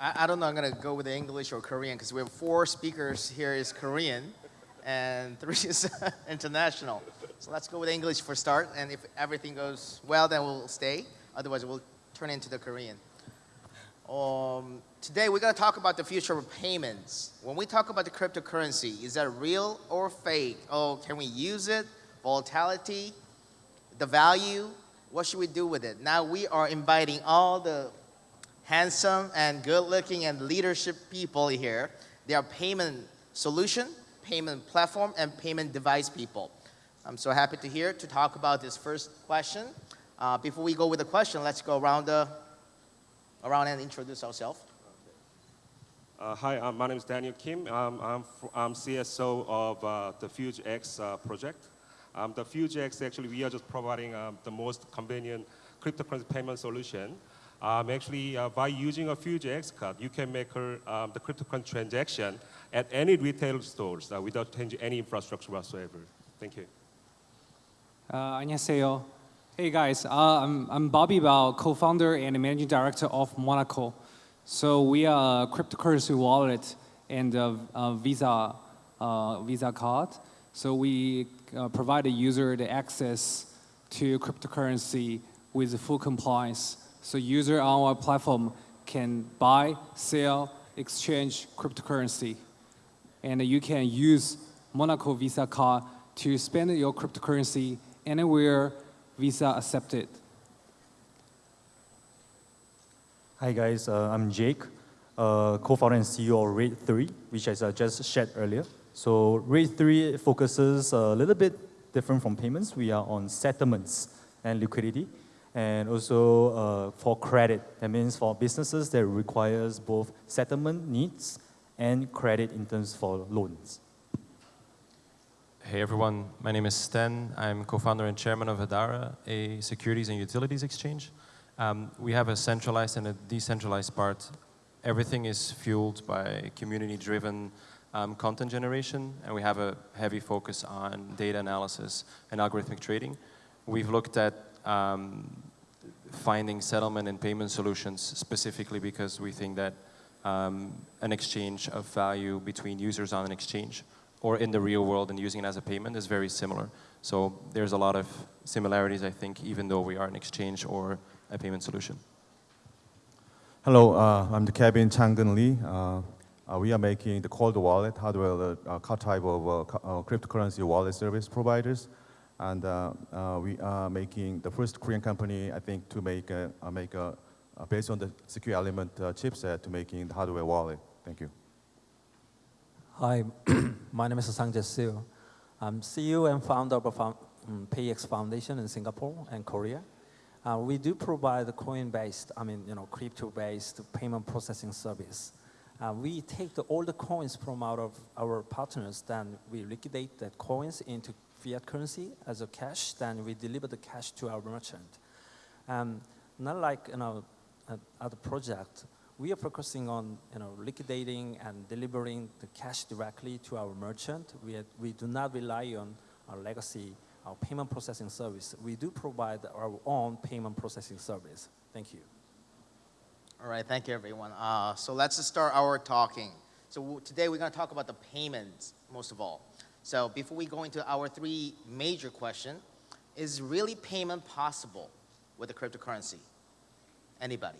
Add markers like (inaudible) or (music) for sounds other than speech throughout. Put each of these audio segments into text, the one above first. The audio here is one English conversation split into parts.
I, I don't know, I'm gonna go with English or Korean because we have four speakers here is Korean and three (laughs) is international. So let's go with English for start and if everything goes well then we'll stay. Otherwise we'll turn into the Korean. Um, today we're gonna talk about the future of payments. When we talk about the cryptocurrency, is that real or fake? Oh, can we use it? Volatility, the value, what should we do with it? Now we are inviting all the handsome and good looking and leadership people here. They are payment solution, payment platform, and payment device people. I'm so happy to hear to talk about this first question. Uh, before we go with the question, let's go around, the, around and introduce ourselves. Uh, hi, uh, my name is Daniel Kim. Um, I'm, I'm CSO of uh, the FuzeX uh, project. Um, the FuzeX, actually, we are just providing um, the most convenient cryptocurrency payment solution um, actually, uh, by using a FuzeX card, you can make her, um, the cryptocurrency transaction at any retail stores uh, without changing any infrastructure whatsoever. Thank you. Uh, 안녕하세요. Hey guys, uh, I'm, I'm Bobby Bao, co-founder and managing director of Monaco. So we are a cryptocurrency wallet and a, a Visa uh, Visa card. So we uh, provide a user the access to cryptocurrency with full compliance so user on our platform can buy, sell, exchange cryptocurrency. And you can use Monaco Visa card to spend your cryptocurrency anywhere Visa accepted. Hi guys, uh, I'm Jake, uh, co-founder and CEO of Rate3, which I uh, just shared earlier. So Rate3 focuses a little bit different from payments. We are on settlements and liquidity and also uh, for credit. That means for businesses that requires both settlement needs and credit in terms for loans. Hey everyone, my name is Sten. I'm co-founder and chairman of Hadara, a securities and utilities exchange. Um, we have a centralized and a decentralized part. Everything is fueled by community-driven um, content generation, and we have a heavy focus on data analysis and algorithmic trading. We've looked at um, finding settlement and payment solutions specifically because we think that um, an exchange of value between users on an exchange or in the real world and using it as a payment is very similar. So there's a lot of similarities, I think, even though we are an exchange or a payment solution. Hello, uh, I'm the Kevin Changan Lee. Uh, uh, we are making the cold wallet hardware uh, type of uh, uh, cryptocurrency wallet service providers. And uh, uh, we are making the first Korean company, I think, to make a, uh, make a, based on the secure element chipset to making the hardware wallet. Thank you. Hi, (clears throat) my name is Sang Seo. I'm CEO and founder of um, PayX Foundation in Singapore and Korea. Uh, we do provide coin-based, I mean, you know, crypto-based payment processing service. Uh, we take the, all the coins from out of our partners, then we liquidate the coins into fiat currency as a cash, then we deliver the cash to our merchant. Um, not like you know, other project, we are focusing on you know, liquidating and delivering the cash directly to our merchant. We, are, we do not rely on our legacy, our payment processing service. We do provide our own payment processing service. Thank you. All right, thank you everyone. Uh, so let's start our talking. So today we're going to talk about the payments, most of all. So before we go into our three major question, is really payment possible with a cryptocurrency? Anybody?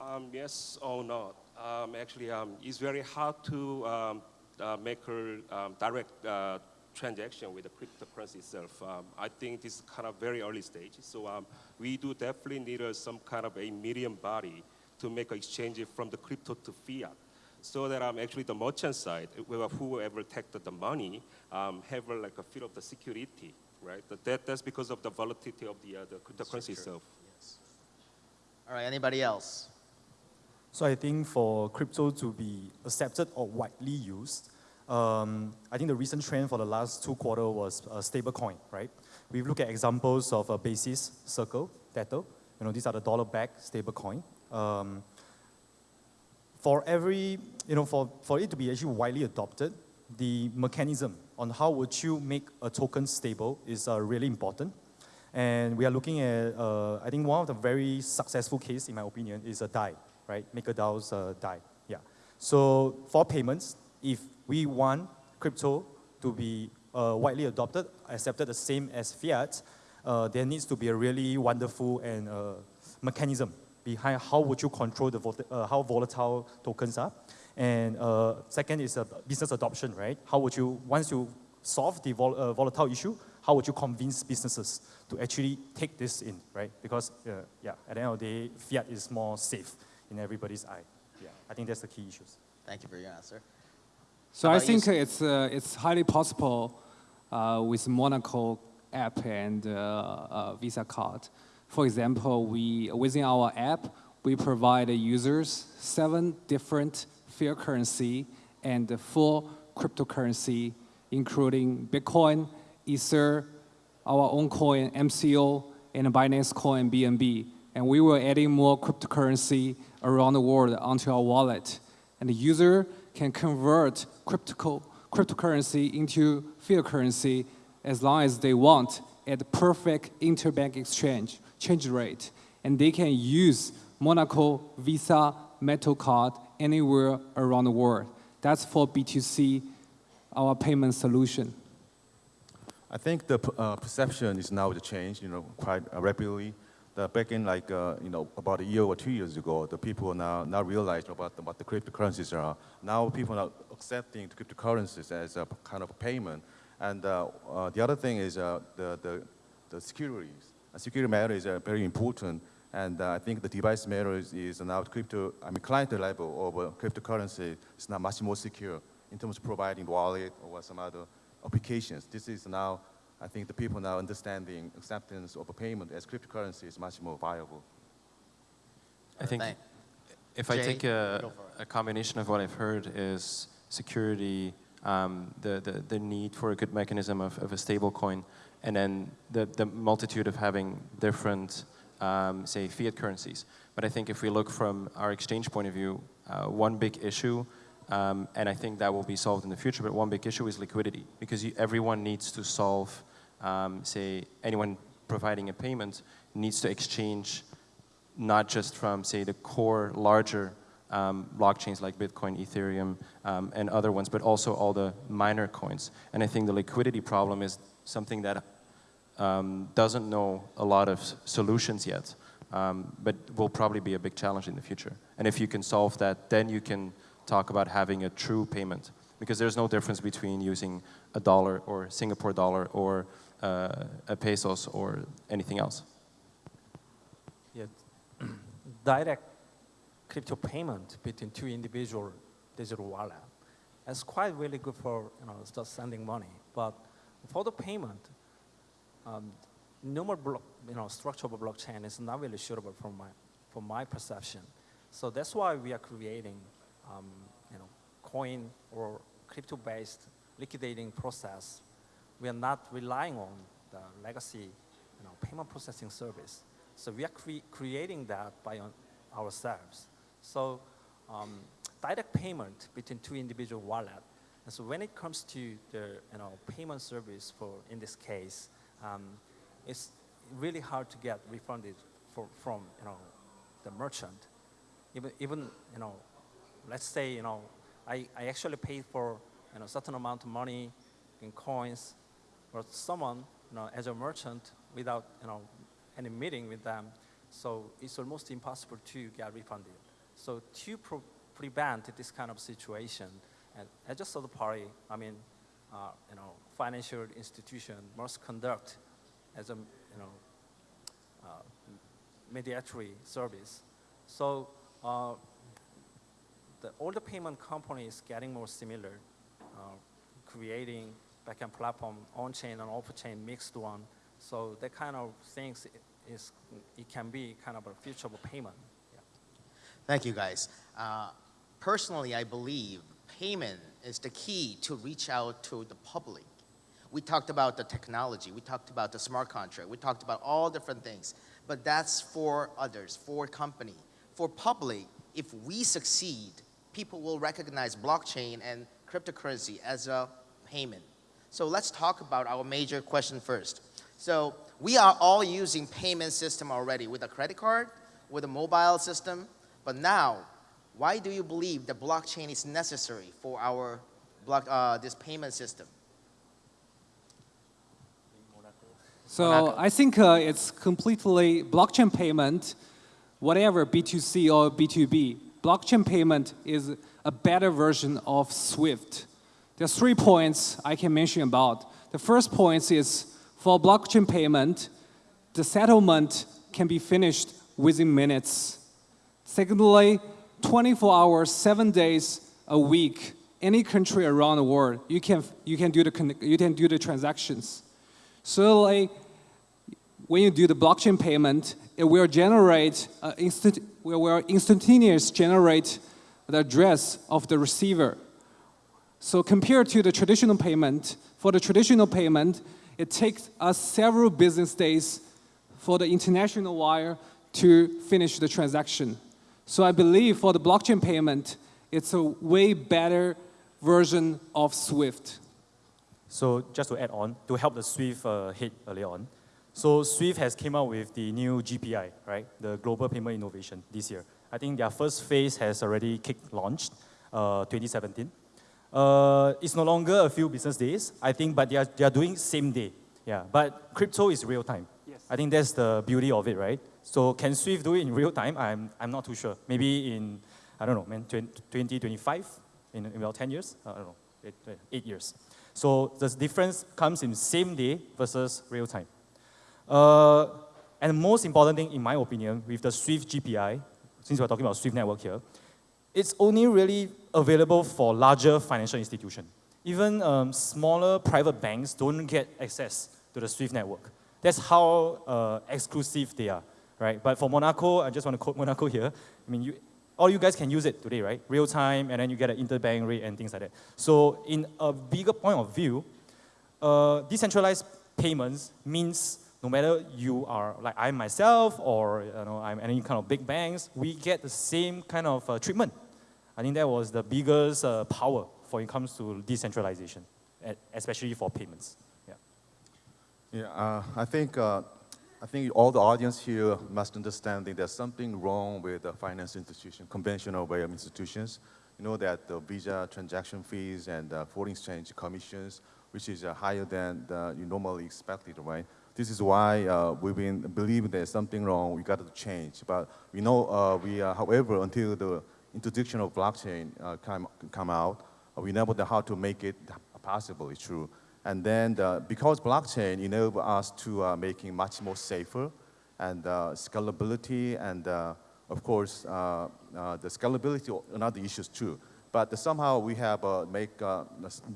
Um, yes or not. Um, actually, um, it's very hard to um, uh, make a um, direct uh, transaction with the cryptocurrency itself. Um, I think this is kind of very early stage. So we do definitely need uh, some kind of a medium body to make an exchange from the crypto to fiat so that um, actually the merchant side, whoever take the money, um, have like a feel of the security, right? That, that's because of the volatility of the, uh, the cryptocurrency itself. Yes. All right, anybody else? So I think for crypto to be accepted or widely used, um, I think the recent trend for the last two quarter was a stable coin, right? We've looked at examples of a basis, circle, tether. You know, these are the dollar-backed stable coin. Um, for every, you know, for, for it to be actually widely adopted, the mechanism on how would you make a token stable is uh, really important. And we are looking at, uh, I think one of the very successful case, in my opinion, is a DAI, right? MakerDAO's uh, DAI, yeah. So for payments, if we want crypto to be uh, widely adopted, accepted the same as fiat, uh, there needs to be a really wonderful and uh, mechanism behind how would you control the vol- uh, how volatile tokens are. And uh, second is uh, business adoption, right? How would you, once you solve the vol- uh, volatile issue, how would you convince businesses to actually take this in, right? Because, uh, yeah, at the end of the day, fiat is more safe in everybody's eye. Yeah, I think that's the key issues. Thank you for your answer. So I about you, think it's, uh, it's highly possible uh, with Monaco app and uh, uh, Visa card. For example, we, within our app, we provide users seven different fiat currency and four cryptocurrency, including Bitcoin, Ether, our own coin, MCO, and Binance Coin, BNB. And we will adding more cryptocurrency around the world onto our wallet. And the user can convert crypto, cryptocurrency into fiat currency as long as they want at the perfect interbank exchange change rate. And they can use Monaco Visa Metal Card anywhere around the world. That's for B2C, our payment solution. I think the uh, perception is now the change, you know, quite uh, rapidly. The back in like, uh, you know, about a year or two years ago, the people now now realize about the, what the cryptocurrencies are. Now people are accepting cryptocurrencies as a kind of payment. And uh, uh, the other thing is uh, the, the, the securities. Uh, security matter is uh, very important. And uh, I think the device matter is, is now crypto, I mean, client level of uh, cryptocurrency is now much more secure in terms of providing wallet or some other applications. This is now, I think the people now understanding acceptance of a payment as cryptocurrency is much more viable. I think Thank- if I take a, go for it. a combination of what I've heard is security, um, the, the, the need for a good mechanism of, of a stable coin, and then the, the multitude of having different, um, say, fiat currencies. But I think if we look from our exchange point of view, uh, one big issue, um, and I think that will be solved in the future, but one big issue is liquidity, because you, everyone needs to solve, um, say, anyone providing a payment needs to exchange not just from, say, the core larger um, blockchains like Bitcoin, Ethereum, um, and other ones, but also all the minor coins. And I think the liquidity problem is something that um, doesn't know a lot of solutions yet, um, but will probably be a big challenge in the future. And if you can solve that, then you can talk about having a true payment, because there's no difference between using a dollar or Singapore dollar or uh, a pesos or anything else. Yeah, (clears throat) direct crypto payment between two individual digital wallet. It's quite really good for you know just sending money, but for the payment, um, normal block, you know structure of a blockchain is not really suitable for my for my perception. So that's why we are creating um, you know coin or crypto-based liquidating process. We are not relying on the legacy you know payment processing service. So we are cre- creating that by ourselves. So um, direct payment between two individual wallet. And so when it comes to the you know payment service for in this case, um, it's really hard to get refunded for, from you know the merchant. Even even you know, let's say you know I, I actually paid for you know certain amount of money in coins, or someone you know as a merchant without you know any meeting with them, so it's almost impossible to get refunded. So to prevent this kind of situation, and as a the party, I mean, uh, you know, financial institution must conduct as a you know uh, mediatory service. So uh, the, all the payment companies getting more similar, uh, creating backend platform on-chain and off-chain mixed one. So that kind of things is, it can be kind of a future of payment. Thank you, guys. Uh, personally, I believe payment is the key to reach out to the public. We talked about the technology, we talked about the smart contract, we talked about all different things, but that's for others, for company. For public, if we succeed, people will recognize blockchain and cryptocurrency as a payment. So let's talk about our major question first. So we are all using payment system already with a credit card, with a mobile system. But now, why do you believe that blockchain is necessary for our block, uh, this payment system? So Monaco. I think uh, it's completely blockchain payment, whatever B2C or B2B. Blockchain payment is a better version of SWIFT. There's three points I can mention about. The first point is for blockchain payment, the settlement can be finished within minutes. Secondly, 24 hours, seven days a week, any country around the world, you can, you can, do, the, you can do the transactions. Thirdly, when you do the blockchain payment, it will generate, uh, instant, will instantaneous generate the address of the receiver. So compared to the traditional payment, for the traditional payment, it takes us several business days for the international wire to finish the transaction. So I believe for the blockchain payment, it's a way better version of SWIFT. So just to add on, to help the Swift uh, hit earlier on, so Swift has came out with the new GPI, right? The Global Payment Innovation this year. I think their first phase has already kick launched, uh, 2017. Uh, it's no longer a few business days, I think, but they are, they are doing same day. Yeah, but crypto is real time. Yes. I think that's the beauty of it, right? So can Swift do it in real time? I'm, I'm not too sure. Maybe in, I don't know, man, 2025, in, in about 10 years? I don't know, eight, eight years. So the difference comes in same day versus real time. Uh, and the most important thing, in my opinion, with the Swift GPI, since we're talking about Swift network here, it's only really available for larger financial institutions. Even um, smaller private banks don't get access to the Swift network. That's how uh, exclusive they are, right? But for Monaco, I just want to quote Monaco here. I mean, you, all you guys can use it today, right? Real time, and then you get an interbank rate and things like that. So in a bigger point of view, uh, decentralized payments means no matter you are like I myself or you know I'm any kind of big banks, we get the same kind of uh, treatment. I think that was the biggest uh, power for it comes to decentralization, especially for payments. Yeah. Yeah, uh, I think uh, I think all the audience here must understand that there's something wrong with the finance institution, conventional way of institutions. You know that the visa transaction fees and uh, foreign exchange commissions, which is uh, higher than the, you normally expected, right? This is why uh, we've been believing there's something wrong. We got to change. But we know uh, we, uh, however, until the introduction of blockchain uh, come come out, uh, we never know how to make it possible. It's true. And then the, because blockchain enable us to uh, making much more safer and uh, scalability and uh, of course uh, uh, the scalability another issues too. But somehow we have uh, make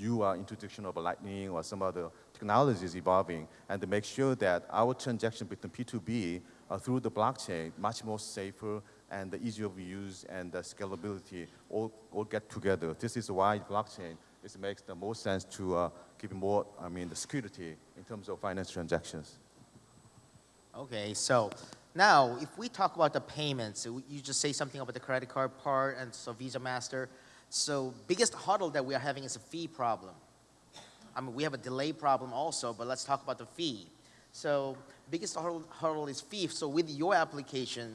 new introduction of lightning or some other technologies evolving and to make sure that our transaction between P2B uh, through the blockchain much more safer and the easier of use and the scalability all, all get together. This is why blockchain it makes the most sense to uh, give more, I mean, the security in terms of finance transactions. Okay, so now if we talk about the payments, you just say something about the credit card part and so Visa Master. So biggest hurdle that we are having is a fee problem. I mean, we have a delay problem also, but let's talk about the fee. So biggest hurdle, hurdle is fee. So with your application,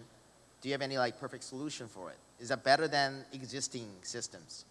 do you have any like perfect solution for it? Is that better than existing systems?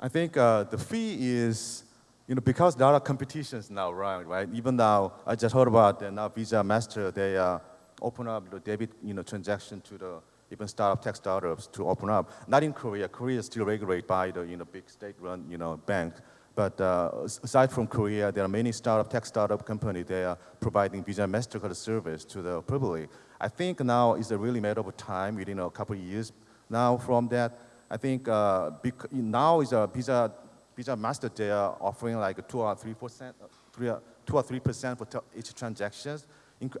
I think uh, the fee is, you know, because there are competitions now, right? Right. Even now, I just heard about uh, now Visa Master. They uh, open up the debit, you know, transaction to the even startup tech startups to open up. Not in Korea. Korea is still regulated by the you know big state-run you know bank. But uh, aside from Korea, there are many startup tech startup companies. They are providing Visa Mastercard service to the public. I think now is a really matter of time within a couple of years. Now from that, I think uh, now is a Visa Visa Master. They are offering like two or three percent, three, two or three percent for each transactions,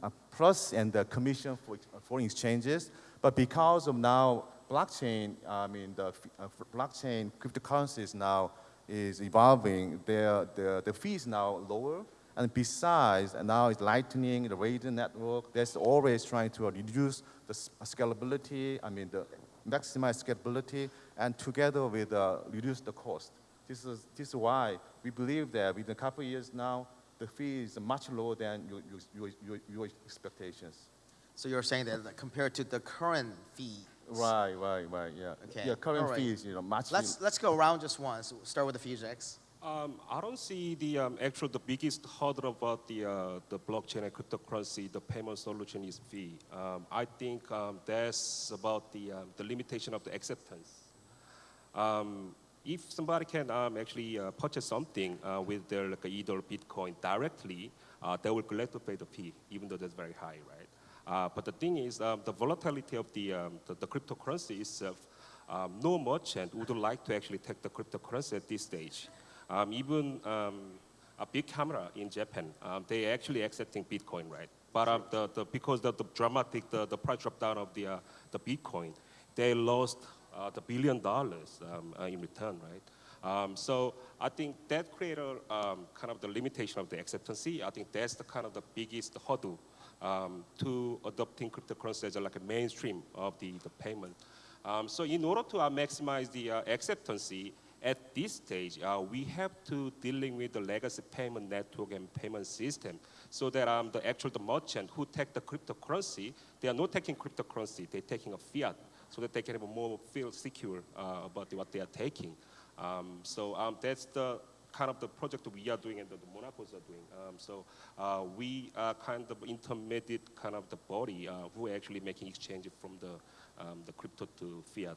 uh, plus and the commission for uh, foreign exchanges. But because of now blockchain, I mean the uh, blockchain cryptocurrencies now is evolving. Their the the fees now lower. And besides, and now it's lightning, the Raiden network, that's always trying to reduce the scalability, I mean, the maximize scalability, and together with uh, reduce the cost. This is, this is why we believe that within a couple of years now, the fee is much lower than your, your, your, your, expectations. So you're saying that compared to the current fee. Right, right, right, yeah. Okay, Yeah, current right. fees, you know, much. Let's let's go around just once. Start with the FuzeX. Um, I don't see the um, actual the biggest hurdle about the uh, the blockchain and cryptocurrency. The payment solution is fee. Um, I think um, that's about the um, the limitation of the acceptance. Um, if somebody can actually uh, purchase something uh, with their like either Bitcoin directly, uh, they will glad to pay the fee, even though that's very high, right? Uh, but the thing is, the volatility of the, the, the cryptocurrency itself, no merchant would like to actually take the cryptocurrency at this stage. Um, even um, a Bic Camera in Japan, um, they actually accepting Bitcoin, right? But the, the, because of the dramatic, the, the price drop down of the, uh, the Bitcoin, they lost uh, the billion dollars uh, in return, right? Um, so I think that created um, kind of the limitation of the acceptancy. I think that's the kind of the biggest hurdle um, to adopting cryptocurrency as like a mainstream of the, the payment. So in order to uh, maximize the uh, acceptancy, at this stage, uh, we have to dealing with the legacy payment network and payment system so that um, the actual the merchant who take the cryptocurrency, they are not taking cryptocurrency, they're taking a fiat so that they can more feel secure uh, about what they are taking. Um, so um, that's the kind of the project we are doing and that the Monacos are doing. Um, so uh, we are kind of intermediate kind of the body uh, who are actually making exchange from the, um, the crypto to fiat.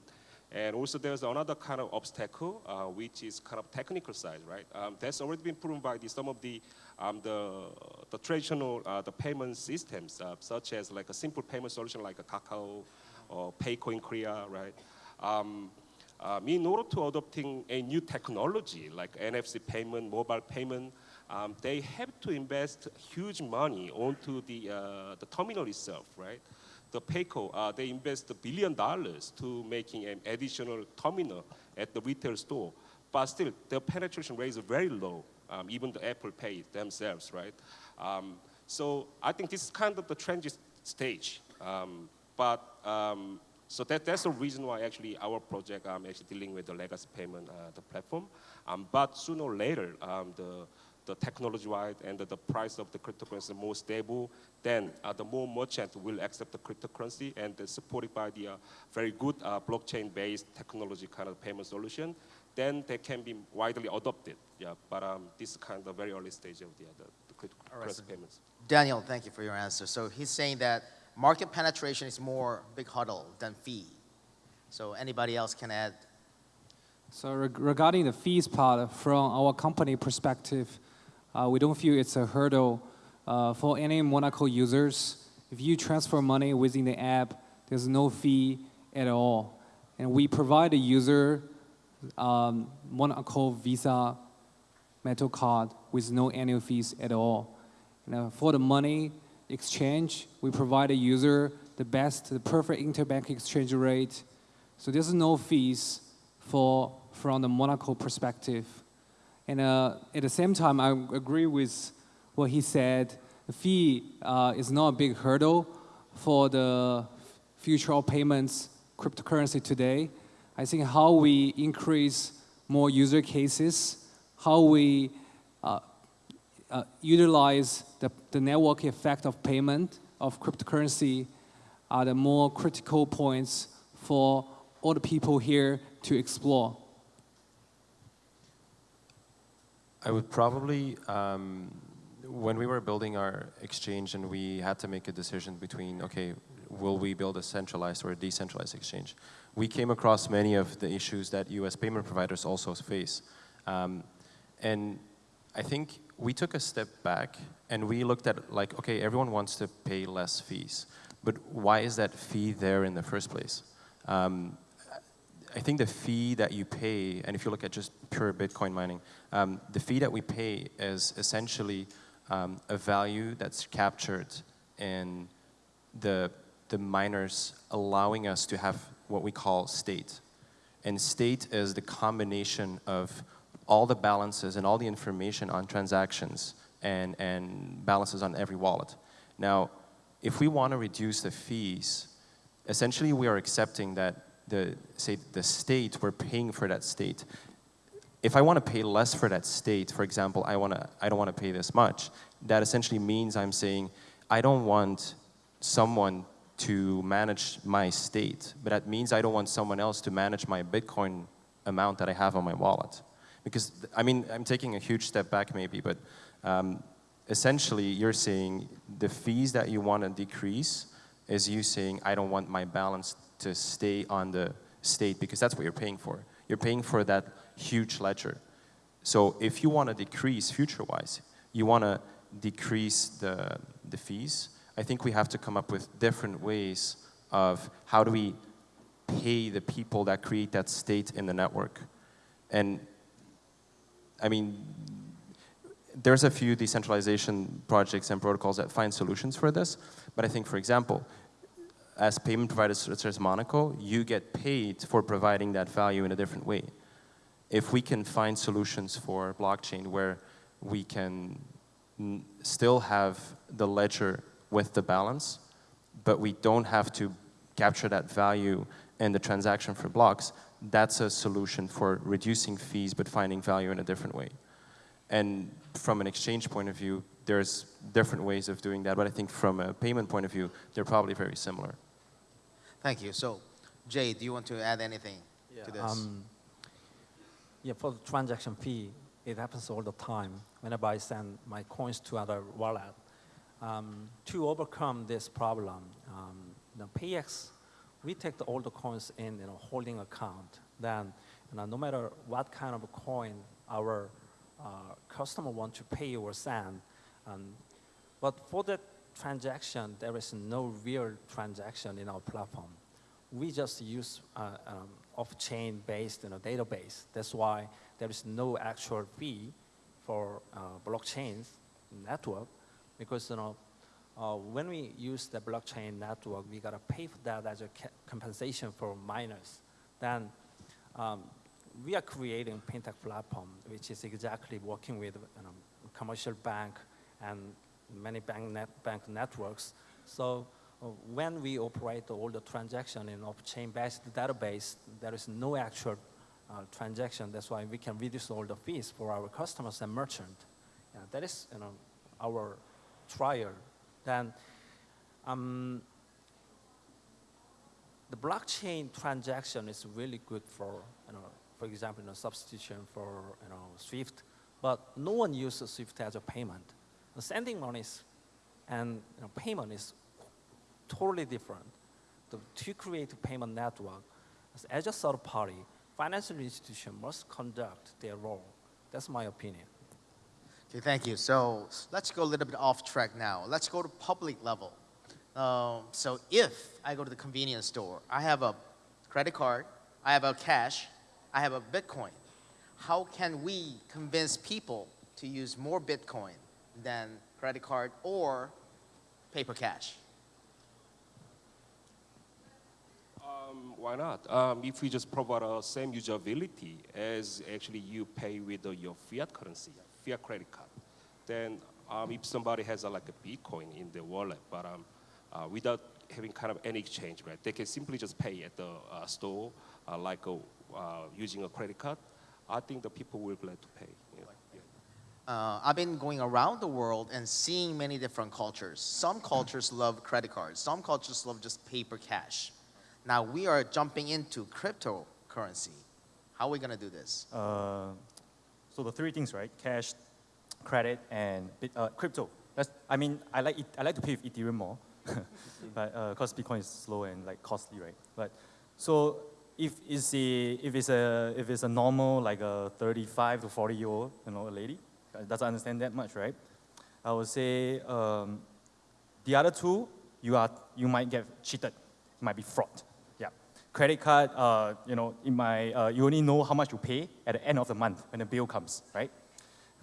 And also there's another kind of obstacle, uh, which is kind of technical side, right? Um, that's already been proven by the, some of the, um, the, the traditional uh, the payment systems, uh, such as like a simple payment solution like a Kakao or Payco in Korea, right? Um, um, in order to adopting a new technology like NFC payment, mobile payment, um, they have to invest huge money onto the, uh, the terminal itself, right? The Payco, uh, they invest a billion dollars to making an additional terminal at the retail store. But still, their penetration rate is very low, um, even the Apple Pay themselves, right? Um, so I think this is kind of the transit stage. Um, but um, so that, that's the reason why actually our project um, actually dealing with the legacy payment, uh, the platform. Um, but sooner or later, the, the technology-wise and the, the price of the cryptocurrency more stable, then uh, the more merchants will accept the cryptocurrency and uh, supported by the uh, very good uh, blockchain-based technology kind of payment solution, then they can be widely adopted. Yeah, but um, this is kind of very early stage of the, the, the cryptocurrency All right, so- payments. Daniel, thank you for your answer. So he's saying that market penetration is more big hurdle than fee. So anybody else can add? So reg- regarding the fees part, from our company perspective, uh, we don't feel it's a hurdle uh, for any Monaco users. If you transfer money within the app, there's no fee at all. And we provide the user um, Monaco Visa metal card with no annual fees at all. And, uh, for the money exchange, we provide the user the best, the perfect interbank exchange rate. So there's no fees for from the Monaco perspective. And uh, at the same time, I agree with what he said. The fee uh, is not a big hurdle for the future of payments cryptocurrency today. I think how we increase more user cases, how we uh, uh, utilize the, the network effect of payment of cryptocurrency are the more critical points for all the people here to explore. I would probably, um, when we were building our exchange and we had to make a decision between, okay, will we build a centralized or a decentralized exchange? We came across many of the issues that US payment providers also face. Um, and I think we took a step back and we looked at like, okay, everyone wants to pay less fees, but why is that fee there in the first place? Um, I think the fee that you pay, and if you look at just pure Bitcoin mining, um, the fee that we pay is essentially um, a value that's captured in the, the miners allowing us to have what we call state. And state is the combination of all the balances and all the information on transactions and, and balances on every wallet. Now, if we want to reduce the fees, essentially we are accepting that the, say, the state, we're paying for that state. If I want to pay less for that state, for example, I, wanna, I don't want to pay this much, that essentially means I'm saying I don't want someone to manage my state, but that means I don't want someone else to manage my Bitcoin amount that I have on my wallet. Because, I mean, I'm taking a huge step back maybe, but um, essentially you're saying the fees that you want to decrease is you saying, I don't want my balance to stay on the state because that's what you're paying for. You're paying for that huge ledger. So if you want to decrease future-wise, you want to decrease the, the fees, I think we have to come up with different ways of how do we pay the people that create that state in the network. And I mean, there's a few decentralization projects and protocols that find solutions for this, but I think, for example, as payment providers such as Monaco, you get paid for providing that value in a different way. If we can find solutions for blockchain where we can still have the ledger with the balance, but we don't have to capture that value in the transaction for blocks, that's a solution for reducing fees but finding value in a different way. And from an exchange point of view, there's different ways of doing that, but I think from a payment point of view, they're probably very similar. Thank you. So, Jay, do you want to add anything to this? Um, yeah, for the transaction fee, it happens all the time whenever I send my coins to other wallet. Um, to overcome this problem, um, the PX, we take the, all the coins in you know, holding account. Then, you know, no matter what kind of coin our uh, customer want to pay or send, um, but for that transaction, there is no real transaction in our platform. We just use uh, um, off-chain based you know, database. That's why there is no actual fee for uh, blockchain network because you know, uh, when we use the blockchain network, we gotta pay for that as a compensation for miners. Then um, we are creating fintech platform, which is exactly working with you know, commercial bank and many bank, net, bank networks. So uh, when we operate all the transaction in off-chain based database, there is no actual uh, transaction. That's why we can reduce all the fees for our customers and merchant. Yeah, that is you know, our trial. Then um, the blockchain transaction is really good for, you know, for example, you know, substitution for you know, SWIFT, but no one uses SWIFT as a payment. Sending money is, and you know, payment is totally different. The, to create a payment network, as- as a third party, financial institution must conduct their role. That's my opinion. Okay, thank you. So let's go a little bit off track now. Let's go to public level. Um, so if I go to the convenience store, I have a credit card, I have a cash, I have a Bitcoin. How can we convince people to use more Bitcoin than credit card or paper cash? Um, why not? Um, if we just provide the same usability as actually you pay with uh, your fiat currency, fiat credit card, then um, if somebody has uh, like a Bitcoin in their wallet, but um, uh, without having kind of any exchange, right? They can simply just pay at the uh, store, uh, like uh, using a credit card. I think the people will be glad to pay. Uh, I've been going around the world and seeing many different cultures. Some cultures love credit cards, some cultures love just paper cash. Now we are jumping into cryptocurrency. How are we going to do this? Uh, so the three things, right? Cash, credit, and uh, crypto. That's, I mean, I like, it, I like to pay with Ethereum more, (laughs) but because Bitcoin is slow and like costly, right? But so if it's a if it's a if it's a normal like a 35 to 40 year old, you know, a lady, uh, doesn't understand that much, right? I would say um, the other two, you are you might get cheated, it might be fraud. Yeah, credit card, uh, you know, in my uh, you only know how much you pay at the end of the month when the bill comes, right?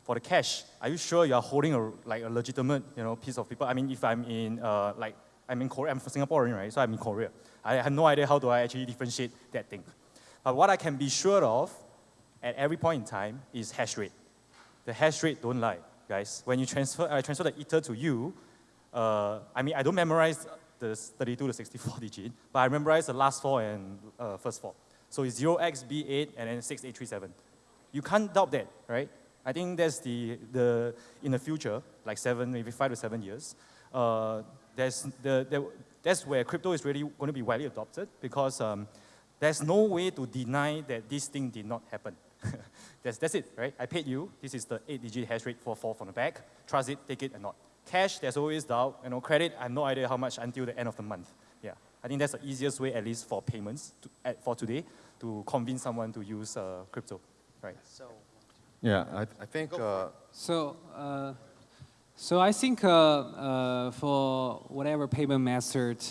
For the cash, are you sure you are holding a like a legitimate you know piece of paper? I mean, if I'm in uh, like I'm in Korea, I'm Singaporean, right? So I'm in Korea. I have no idea how do I actually differentiate that thing. But what I can be sure of at every point in time is hash rate. The hash rate don't lie, guys. When you transfer, I transfer the ether to you. Uh, I mean, I don't memorize the 32 to 64 (laughs) digit, but I memorize the last four and uh, first four. So it's 0xb8 and then 6837. You can't doubt that, right? I think that's the, the in the future, like seven, maybe five to seven years, uh, there's the, the, that's where crypto is really going to be widely adopted because um, there's no way to deny that this thing did not happen. (laughs) that's, that's it, right? I paid you. This is the eight-digit hash rate for four from the back. Trust it, take it, and not. Cash, there's always doubt. You know, credit, I have no idea how much until the end of the month. Yeah, I think that's the easiest way, at least for payments to, at, for today, to convince someone to use uh, crypto, right? So, Yeah, I, I think for uh, So, uh, so I think uh, uh, for whatever payment method,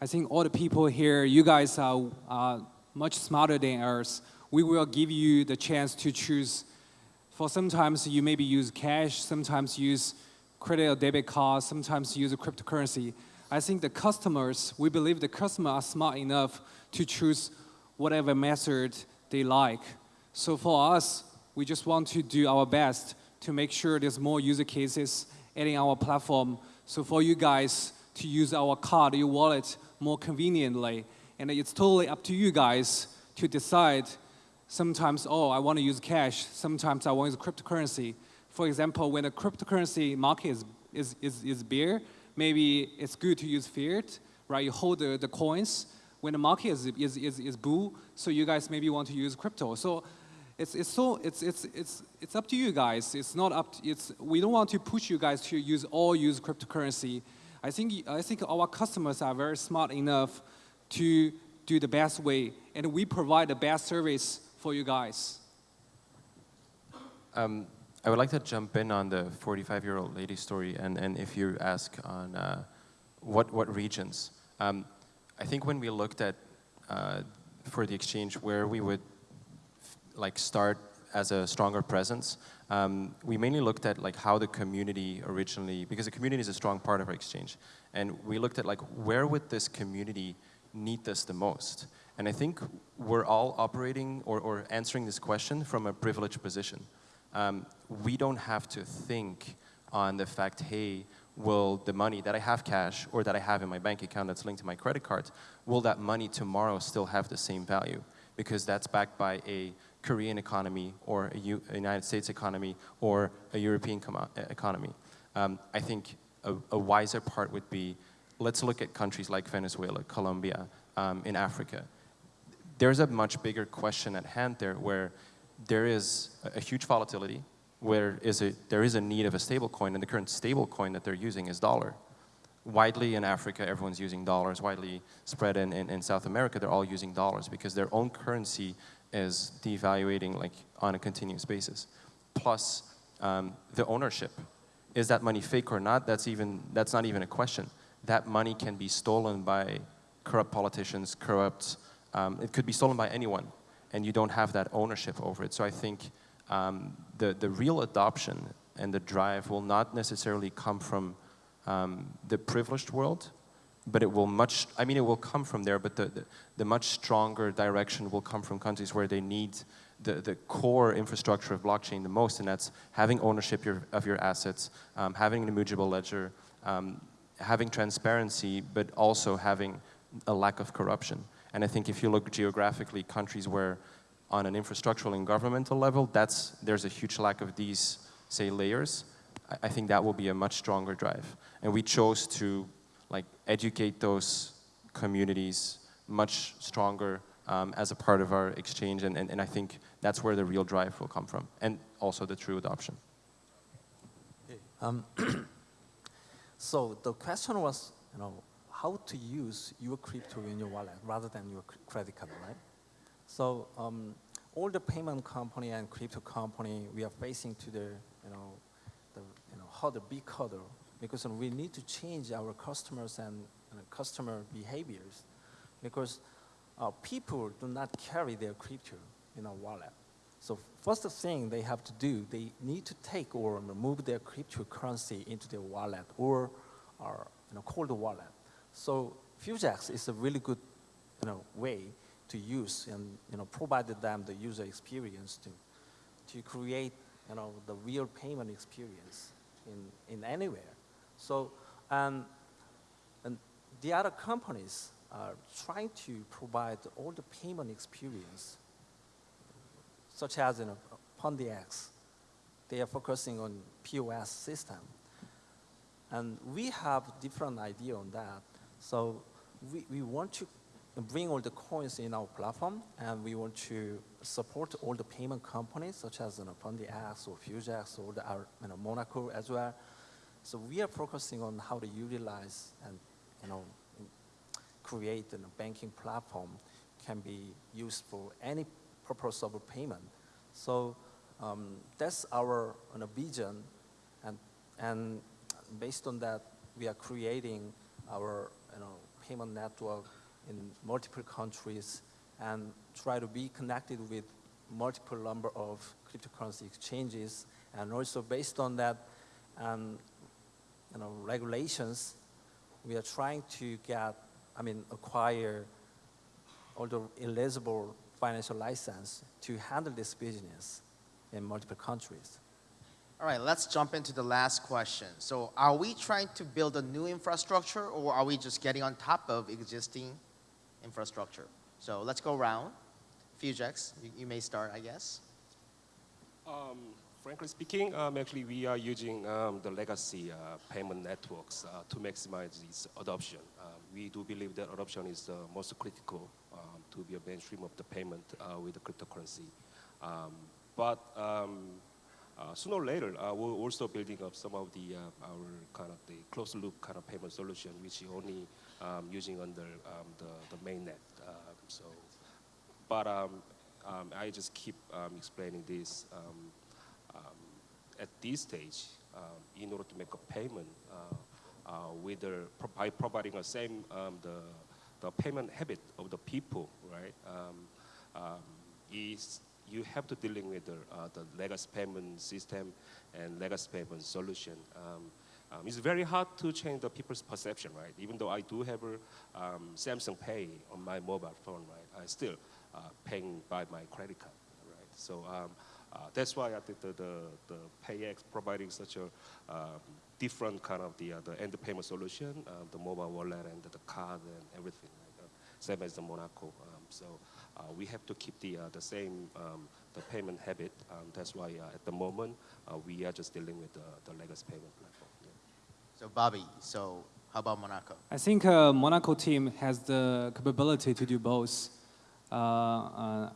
I think all the people here, you guys are uh, much smarter than us. We will give you the chance to choose. For sometimes you maybe use cash, sometimes use credit or debit card, sometimes use a cryptocurrency. I think the customers, we believe the customers are smart enough to choose whatever method they like. So for us, we just want to do our best to make sure there's more user cases adding our platform. So for you guys to use our card, your wallet more conveniently. And it's totally up to you guys to decide. Sometimes, oh, I want to use cash. Sometimes I want to use cryptocurrency. For example, when the cryptocurrency market is, is, is, is bare, maybe it's good to use fiat, right? You hold the, the coins. When the market is, is, is, is bull, so you guys maybe want to use crypto. So it's, it's, so, it's, it's, it's, it's up to you guys. It's not up to, it's, we don't want to push you guys to use all use cryptocurrency. I think, I think our customers are very smart enough to do the best way, and we provide the best service for you guys. Um, I would like to jump in on the 45-year-old lady story, and, and if you ask on uh, what, what regions. Um, I think when we looked at, uh, for the exchange, where we would like start as a stronger presence, um, we mainly looked at like how the community originally, because the community is a strong part of our exchange, and we looked at like where would this community need this the most? And I think we're all operating or, or answering this question from a privileged position. Um, we don't have to think on the fact, hey, will the money that I have cash or that I have in my bank account that's linked to my credit card, will that money tomorrow still have the same value? Because that's backed by a Korean economy or a, United States economy or a European economy. Um, I think a, a, wiser part would be, let's look at countries like Venezuela, Colombia, um, in Africa. There's a much bigger question at hand there where there is a, huge volatility, where is a, there is a need of a stable coin, and the current stable coin that they're using is dollar. Widely in Africa, everyone's using dollars. Widely spread in, in, in South America, they're all using dollars because their own currency is devaluating like on a continuous basis. Plus, um, the ownership. Is that money fake or not? That's, even, that's not even a question. That money can be stolen by corrupt politicians, corrupt, um, it could be stolen by anyone and you don't have that ownership over it. So I think um, the, the real adoption and the drive will not necessarily come from um, the privileged world, but it will much, I mean, it will come from there, but the, the, the, much stronger direction will come from countries where they need the, the core infrastructure of blockchain the most, and that's having ownership your, of your assets, um, having an immutable ledger, um, having transparency, but also having a lack of corruption. And I think if you look geographically, countries where on an infrastructural and governmental level, that's, there's a huge lack of these, say, layers, I, I think that will be a much stronger drive. And we chose to like educate those communities much stronger um, as a part of our exchange, and, and, and I think that's where the real drive will come from, and also the true adoption. Um, (clears throat) so the question was, you know, how to use your crypto in your wallet rather than your credit card, right? So um, all the payment company and crypto company, we are facing to the, you know, the, you know, the big hurdle because we need to change our customers and, and customer behaviors because uh, people do not carry their crypto in a wallet. So first thing they have to do, they need to take or move their cryptocurrency into their wallet or, or you know, cold wallet. So FuzeX is a really good you know, way to use and you know, provided them the user experience to, to create you know, the real payment experience in, in anywhere. So, and, and the other companies are trying to provide all the payment experience, such as you know, PundiX. They are focusing on POS system. And we have different idea on that. So we, we want to bring all the coins in our platform, and we want to support all the payment companies, such as you know, PundiX or FuzeX or the, you know, Monaco as well. So we are focusing on how to utilize and you know, create a banking platform can be used for any purpose of payment. So um, that's our you know, vision, and, and based on that, we are creating our you know, payment network in multiple countries and try to be connected with multiple number of cryptocurrency exchanges. And also based on that, um, you know, regulations, we are trying to get, I mean, acquire all the eligible financial license to handle this business in multiple countries. All right, let's jump into the last question. So are we trying to build a new infrastructure or are we just getting on top of existing infrastructure? So let's go around. FuzeX, you, you may start, I guess. Um, frankly speaking, um, actually we are using um, the legacy uh, payment networks uh, to maximize its adoption. Um, we do believe that adoption is the most critical um, to be a mainstream of the payment uh, with the cryptocurrency. Um, but um, uh, sooner or later, uh, we're also building up some of the uh, our kind of the closed loop kind of payment solution, which is only um, using under um, the the mainnet. Um, so, but um, um, I just keep explaining this. At this stage, in order to make a payment, uh, uh, whether pro by providing the same um, the the payment habit of the people, right? Um, um, is you have to dealing with the, uh, the legacy payment system and legacy payment solution. Um, um, it's very hard to change the people's perception, right? Even though I do have a um, Samsung Pay on my mobile phone, right? I still uh, paying by my credit card, right? So um, uh, that's why I think the, the, the PayX providing such a um, different kind of the, uh, the end payment solution, uh, the mobile wallet and the card and everything, right? Uh, same as the Monaco. Um, so we have to keep the, uh, the same um, the payment habit. Um, that's why uh, at the moment uh, we are just dealing with the, the legacy payment platform. Yeah. So Bobby, so how about Monaco? I think uh, Monaco team has the capability to do both. Uh, uh,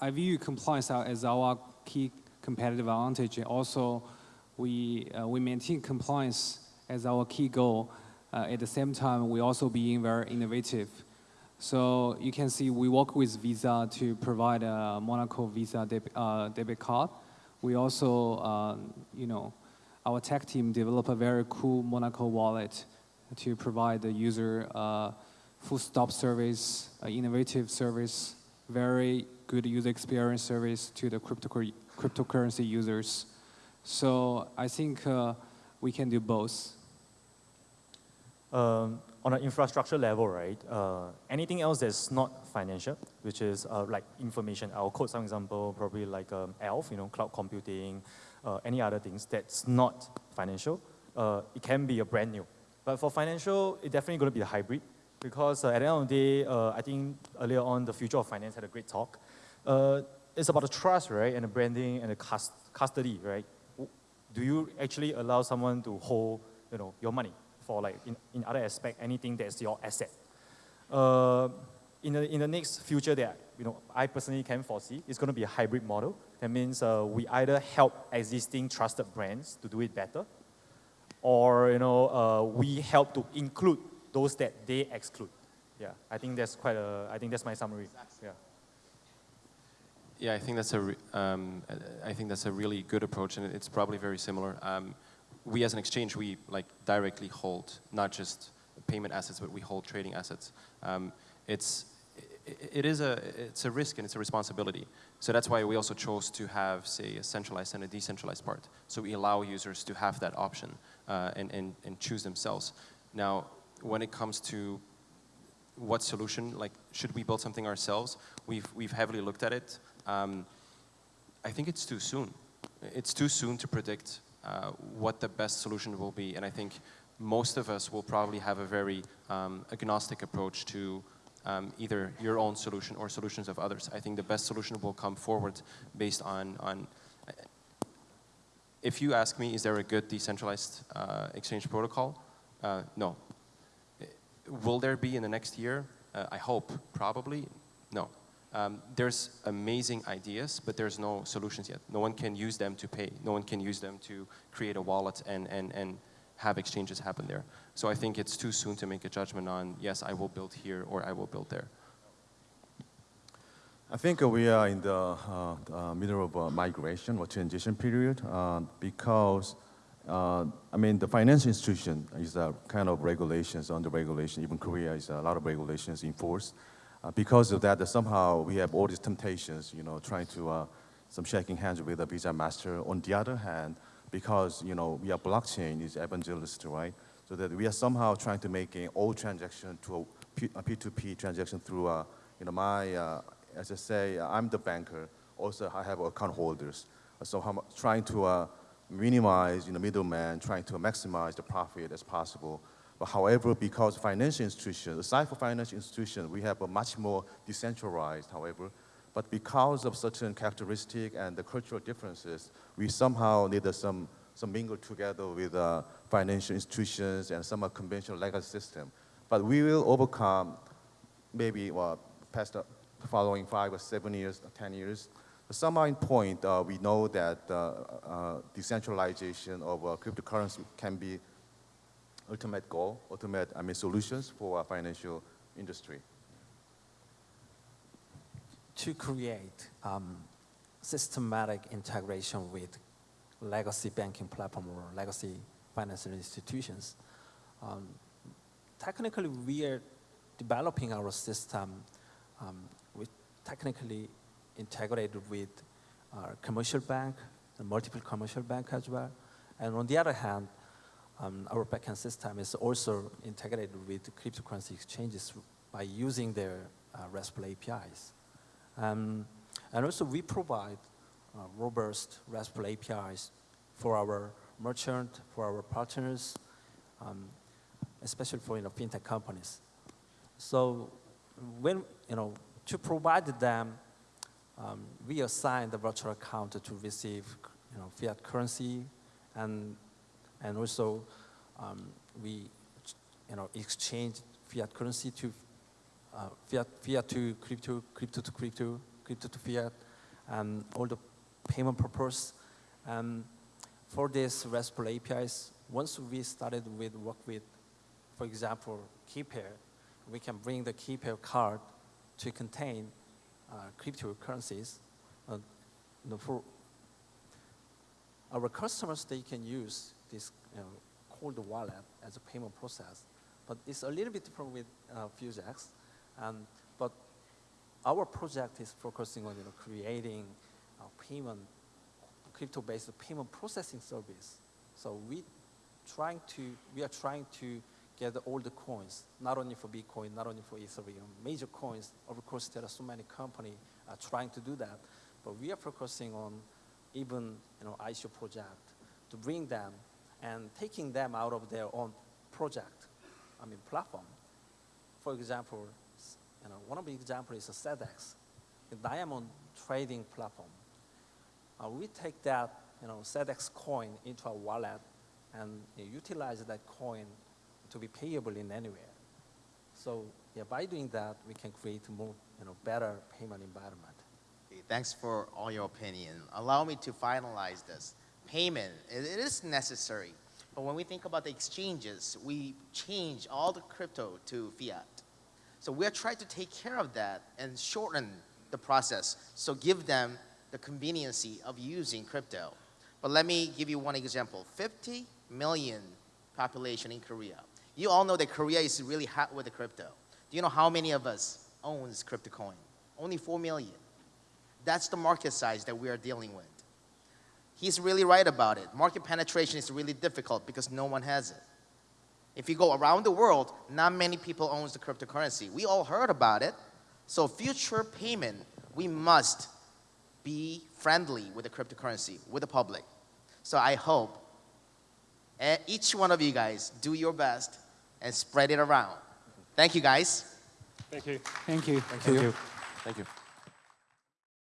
I view compliance as our key competitive advantage. Also, we, uh, we maintain compliance as our key goal. Uh, at the same time, we also being very innovative. So you can see we work with Visa to provide a Monaco Visa deb uh, debit card. We also, um, you know, our tech team developed a very cool Monaco wallet to provide the user uh, full stop service, uh, innovative service, very good user experience service to the cryptocur cryptocurrency users. So I think uh, we can do both. Um, on an infrastructure level, right, uh, anything else that's not financial, which is uh, like information, I'll quote some example, probably like um, aelf, you know, cloud computing, uh, any other things that's not financial, uh, it can be a brand new. But for financial, it's definitely going to be a hybrid because uh, at the end of the day, uh, I think earlier on, the future of finance had a great talk. it's about the trust, right, and the branding and the cust custody, right? Do you actually allow someone to hold, you know, your money? For like in, in other aspect, anything that's your asset. Uh, in, the, in the next future that you know, I personally can foresee, it's going to be a hybrid model. That means uh, we either help existing trusted brands to do it better, or you know, uh, we help to include those that they exclude. Yeah, I think that's quite a, I think that's my summary. Yeah. Yeah, I think that's a, um, I think that's a really good approach, and it's probably very similar. Um, we as an exchange, we like directly hold not just payment assets, but we hold trading assets. Um, it's, it is a, it's a risk and it's a responsibility. So that's why we also chose to have, say, a centralized and a decentralized part. So we allow users to have that option uh, and, and, and choose themselves. Now, when it comes to what solution, like, should we build something ourselves? We've, we've heavily looked at it. Um, I think it's too soon. It's too soon to predict uh, what the best solution will be. And I think most of us will probably have a very um, agnostic approach to um, either your own solution or solutions of others. I think the best solution will come forward based on, on if you ask me, is there a good decentralized uh, exchange protocol? Uh, no. will there be in the next year? Uh, I hope, probably. No. Um, there's amazing ideas, but there's no solutions yet. No one can use them to pay. No one can use them to create a wallet and, and, and have exchanges happen there. So I think it's too soon to make a judgment on, yes, I will build here or I will build there. I think uh, we are in the uh, uh, middle of a migration or transition period uh, because, uh, I mean, the financial institution is a kind of regulations, under regulation. Even Korea is a lot of regulations enforced. Uh, because of that, somehow we have all these temptations, you know, trying to, uh, some shaking hands with a Visa Master. On the other hand, because, you know, we are blockchain is evangelist, right? So that we are somehow trying to make an all transaction to a P2P transaction through, uh, you know, my, uh, as I say, I'm the banker. Also, I have account holders. So I'm trying to uh, minimize, you know, middleman, trying to maximize the profit as possible. But however, because financial institutions, aside from financial institutions, we have a much more decentralized, however. But because of certain characteristic and the cultural differences, we somehow need uh, some, some mingle together with uh, financial institutions and some uh, conventional legacy system. But we will overcome maybe well, past the following five or seven years, or 10 years. At in point, uh, we know that uh, uh, decentralization of uh, cryptocurrency can be ultimate goal, ultimate I mean, solutions for our financial industry. to create um, systematic integration with legacy banking platform or legacy financial institutions. Um, technically, we are developing our system um, with technically integrated with our commercial bank, multiple commercial bank as well. And on the other hand, um, our backend system is also integrated with cryptocurrency exchanges by using their uh, RESTful APIs. Um, and also we provide uh, robust RESTful APIs for our merchant, for our partners, um, especially for you know, fintech companies. So when, you know, to provide them, um, we assign the virtual account to receive you know, fiat currency and, and also um, we you know, exchange fiat currency to uh, fiat, fiat to crypto, crypto to crypto, crypto to fiat, and all the payment purpose. And for these RESTful APIs, once we started with work with, for example, KeyPair, we can bring the KeyPair card to contain uh, cryptocurrencies. Uh, for our customers, they can use this you cold wallet as a payment process. But it's a little bit different with uh, FuzeX. Um, but our project is focusing on you know, creating a payment, crypto-based payment processing service. So we trying to, we are trying to get all the coins, not only for Bitcoin, not only for Ethereum, major coins. Of course, there are so many companies uh, trying to do that, but we are focusing on even you know ICO project to bring them and taking them out of their own project, I mean platform. For example, you know, one of the examples is a CEDEX, a diamond trading platform. Uh, we take that, you know, CEDEX coin into a wallet and utilize that coin to be payable in anywhere. So yeah, by doing that, we can create more, you know, better payment environment. Thanks for all your opinion. Allow me to finalize this. Payment, it, it is necessary. But when we think about the exchanges, we change all the crypto to fiat. So we're trying to take care of that and shorten the process. So give them the conveniency of using crypto. But let me give you one example. 50 million population in Korea. You all know that Korea is really hot with the crypto. Do you know how many of us owns crypto coin? Only 4 million. That's the market size that we are dealing with. He's really right about it. Market penetration is really difficult because no one has it. If you go around the world, not many people owns the cryptocurrency. We all heard about it. So future payment, we must be friendly with the cryptocurrency, with the public. So I hope eh, each one of you guys do your best and spread it around. Thank you guys. Thank you. Thank you. Thank you. Thank you.